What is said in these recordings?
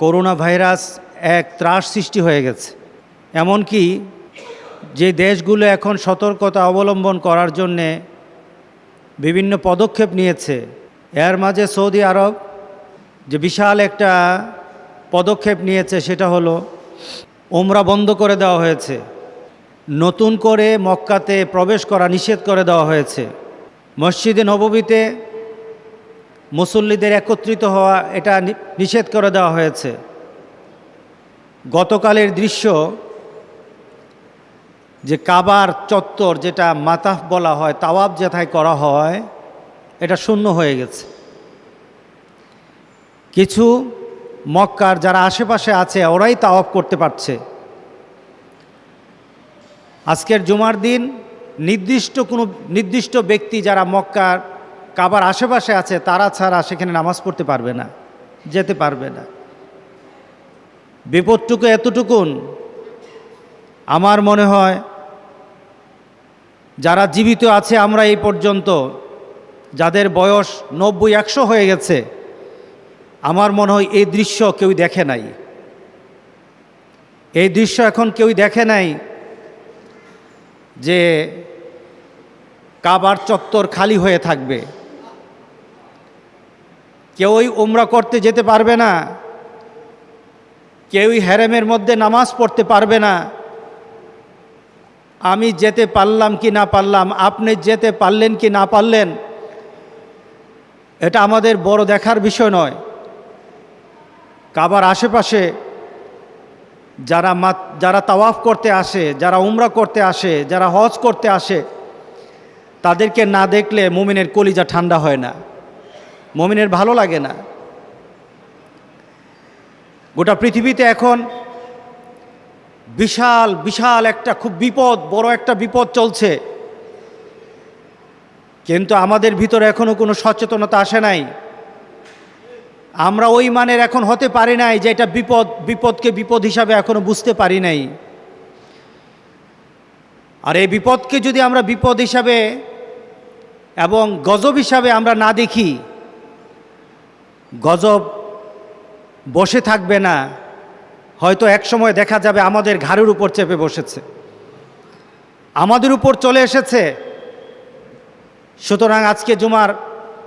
Corona virus এক ত্রাস সৃষ্টি হয়ে গেছে। এমনকি যে দেশগুলো এখন সতর্কতা অবলম্বন করার জন্যে বিভিন্ন পদক্ষেপ নিয়েছে, এর মাঝে সৌদি আরব যে বিশাল একটা পদক্ষেপ নিয়েছে সেটা হলো ওমরা বন্ধ করে দেওয়া হয়েছে, নতুন করে মক্কাতে প্রবেশ করা নিষেধ করে দেওয়া হয়েছে। মসজিদে নববীতে মুসল্লিদের একত্রিত হওয়া এটা নিষেধ করে দেওয়া হয়েছে। গতকালের দৃশ্য যে কাবার চত্বর যেটা মাতাফ বলা হয়, তাওয়াব যেথায় করা হয়, এটা শূন্য হয়ে গেছে। কিছু মক্কার যারা আশেপাশে আছে, ওরাই তাওয়াব করতে পারছে। আজকের জুমার দিন নির্দিষ্ট কোনো, নির্দিষ্ট ব্যক্তি যারা মক্কার কাবার আশেপাশে আছে, তারা ছাড়া সেখানে নামাজ পড়তে পারবে না, যেতে পারবে না। বিপদটুকু এতটুকুন, আমার মনে হয় যারা জীবিত আছে আমরা এই পর্যন্ত, যাদের বয়স নব্বই, একশো হয়ে গেছে, আমার মনে হয় এই দৃশ্য কেউ দেখে নাই। এই দৃশ্য এখন কেউ দেখে নাই যে কাবার চত্বর খালি হয়ে থাকবে। কেউই উমরা করতে যেতে পারবে না। কেউই হ্যারেমের মধ্যে নামাজ পড়তে পারবে না। আমি যেতে পারলাম কি না পারলাম, আপনি যেতে পারলেন কি না পারলেন, এটা আমাদের বড় দেখার বিষয় নয়। কাবার আশেপাশে যারা মা যারা তাওয়াফ করতে আসে, যারা উমরা করতে আসে, যারা হজ করতে আসে, তাদেরকে না দেখলে মুমিনের কলিজা ঠান্ডা হয় না। মুমিনের ভালো লাগে না। গোটা পৃথিবীতে এখন বিশাল বিশাল একটা খুব বিপদ, বড় একটা বিপদ চলছে। কিন্তু আমাদের ভিতরে এখনও কোনো সচেতনতা আসে নাই। আমরা ওই মানের এখন হতে পারি নাই যে এটা বিপদ, বিপদকে বিপদ হিসাবে এখনও বুঝতে পারি নাই। আর এই বিপদকে যদি আমরা বিপদ হিসাবে এবং গজব হিসাবে আমরা না দেখি গজব বসে থাকবে না, হয়তো এক সময় দেখা যাবে আমাদের ঘাড়ের উপর চেপে বসেছে। আমাদের উপর চলে এসেছে। সুতরাং আজকে জুমার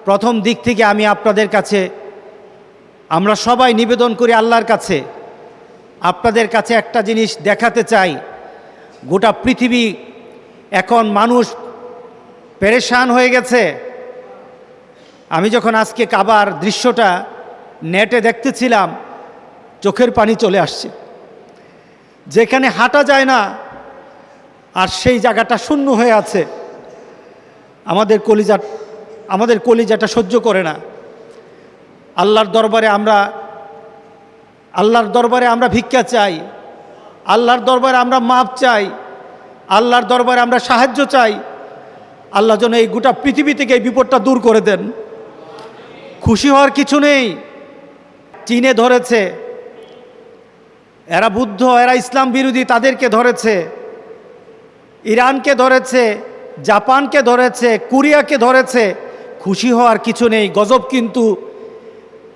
প্রথম দিক থেকে আমি আপনাদের কাছে, আমরা সবাই নিবেদন করি আল্লাহর কাছে, আপনাদের কাছে একটা জিনিস দেখাতে চাই। গোটা পৃথিবী এখন মানুষ পেরেশান হয়ে গেছে। আমি যখন আজকে কাবার দৃশ্যটা নেটে দেখতেছিলাম, চোখের পানি চলে আসছে। যেখানে হাঁটা যায় না, আর সেই জায়গাটা শূন্য হয়ে আছে, আমাদের কলিজা, আমাদের কলিজাটা সহ্য করে না। আল্লাহর দরবারে আমরা, আল্লাহর দরবারে আমরা ভিক্ষা চাই, আল্লাহর দরবারে আমরা মাপ চাই, আল্লাহর দরবারে আমরা সাহায্য চাই। আল্লাহ যেন এই গোটা পৃথিবী থেকে এই বিপদটা দূর করে দেন। খুশি হওয়ার কিছু নেই। চীনে ধরেছে। এরা বুদ্ধ, এরা ইসলাম বিরোধী, তাদেরকে ধরেছে। ইরানকে ধরেছে, জাপানকে ধরেছে, কোরিয়াকে ধরেছে। খুশি হওয়ার কিছু নেই। গজব কিন্তু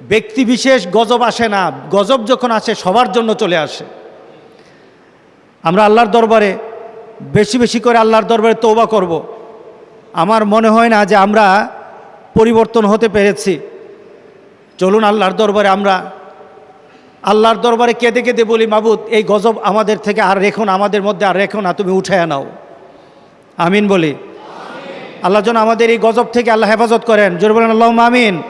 ব্যক্তি বিশেষ গজব আসে না। গজব যখন আসে, সবার জন্য চলে আসে। আমরা আল্লাহর দরবারে, বেশি বেশি করে আল্লাহর দরবারে তৌবা করব। আমার মনে হয় না যে আমরা পরিবর্তন হতে পেরেছি। চলুন আল্লাহর দরবারে আমরা, আল্লাহর দরবারে কেঁদে কেঁদে বলি, মাবুদ, এই গজব আমাদের থেকে আর রেখো না, আমাদের মধ্যে আর রেখো না, তুমি উঠে নাও। আমিন বলি। আল্লাহ যেন আমাদের এই গজব থেকে আল্লাহ হেফাজত করেন। জোর বলেন আল্লাহ আমিন।